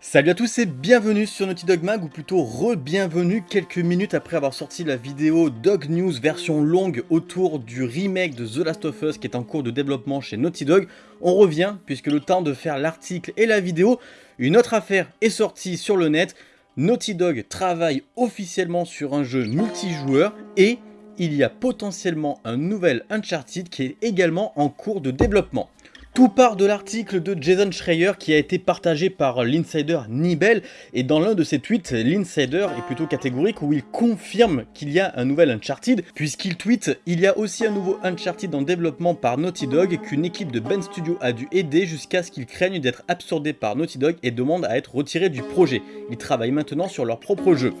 Salut à tous et bienvenue sur Naughty Dog Mag, ou plutôt re-bienvenue quelques minutes après avoir sorti la vidéo Dog News version longue autour du remake de The Last of Us qui est en cours de développement chez Naughty Dog. On revient, puisque le temps de faire l'article et la vidéo, une autre affaire est sortie sur le net. Naughty Dog travaille officiellement sur un jeu multijoueur et il y a potentiellement un nouvel Uncharted qui est également en cours de développement. Tout part de l'article de Jason Schreier qui a été partagé par l'insider Nibel et dans l'un de ses tweets, l'insider est plutôt catégorique où il confirme qu'il y a un nouvel Uncharted puisqu'il tweet « Il y a aussi un nouveau Uncharted en développement par Naughty Dog qu'une équipe de Ben Studio a dû aider jusqu'à ce qu'ils craignent d'être absorbés par Naughty Dog et demandent à être retirés du projet. Ils travaillent maintenant sur leur propre jeu. »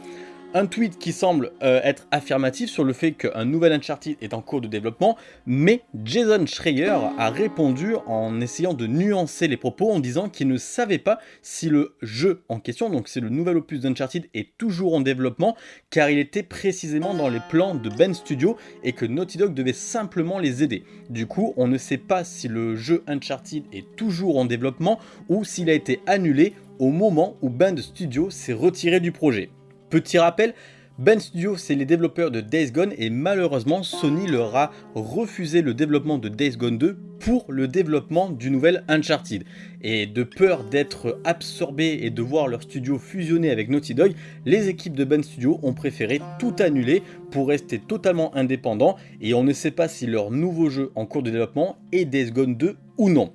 un tweet qui semble euh, être affirmatif sur le fait qu'un nouvel Uncharted est en cours de développement, mais Jason Schreier a répondu en essayant de nuancer les propos en disant qu'il ne savait pas si le jeu en question, donc c'est le nouvel opus d'Uncharted, est toujours en développement, car il était précisément dans les plans de Ben Studio et que Naughty Dog devait simplement les aider. Du coup, on ne sait pas si le jeu Uncharted est toujours en développement ou s'il a été annulé au moment où Ben Studio s'est retiré du projet. Petit rappel, Ben Studio c'est les développeurs de Days Gone et malheureusement Sony leur a refusé le développement de Days Gone 2 pour le développement du nouvel Uncharted. Et de peur d'être absorbés et de voir leur studio fusionner avec Naughty Dog, les équipes de Ben Studio ont préféré tout annuler pour rester totalement indépendants et on ne sait pas si leur nouveau jeu en cours de développement est Days Gone 2 ou non.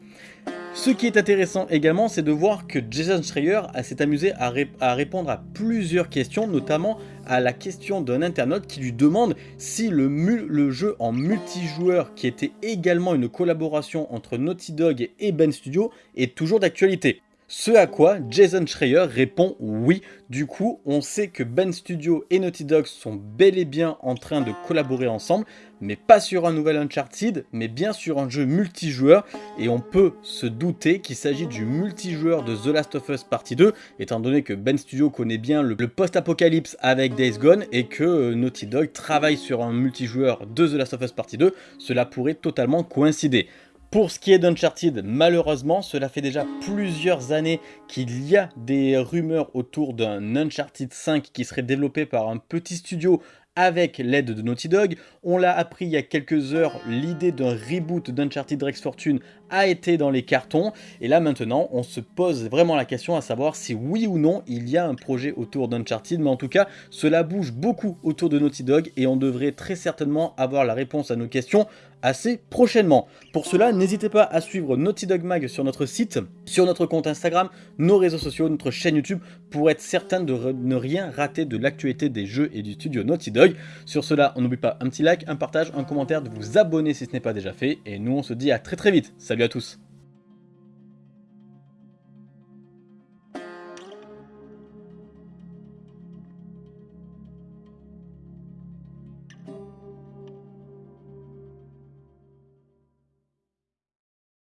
Ce qui est intéressant également, c'est de voir que Jason Schreier s'est amusé à, répondre à plusieurs questions, notamment à la question d'un internaute qui lui demande si le, le, jeu en multijoueur, qui était également une collaboration entre Naughty Dog et Ben Studio, est toujours d'actualité. Ce à quoi Jason Schreier répond oui. Du coup, on sait que Ben Studio et Naughty Dog sont bel et bien en train de collaborer ensemble, mais pas sur un nouvel Uncharted, mais bien sur un jeu multijoueur. Et on peut se douter qu'il s'agit du multijoueur de The Last of Us Partie 2, étant donné que Ben Studio connaît bien le, post-apocalypse avec Days Gone et que euh, Naughty Dog travaille sur un multijoueur de The Last of Us Partie 2, cela pourrait totalement coïncider. Pour ce qui est d'Uncharted, malheureusement, cela fait déjà plusieurs années qu'il y a des rumeurs autour d'un Uncharted 5 qui serait développé par un petit studio avec l'aide de Naughty Dog. On l'a appris il y a quelques heures, l'idée d'un reboot d'Uncharted Rex Fortune a été dans les cartons. Et là maintenant, on se pose vraiment la question à savoir si oui ou non il y a un projet autour d'Uncharted. Mais en tout cas, cela bouge beaucoup autour de Naughty Dog et on devrait très certainement avoir la réponse à nos questions assez prochainement. Pour cela, n'hésitez pas à suivre Naughty Dog Mag sur notre site, sur notre compte Instagram, nos réseaux sociaux, notre chaîne YouTube, pour être certain de ne rien rater de l'actualité des jeux et du studio Naughty Dog. Sur cela, on n'oublie pas un petit like, un partage, un commentaire, de vous abonner si ce n'est pas déjà fait, et nous on se dit à très très vite. Salut à tous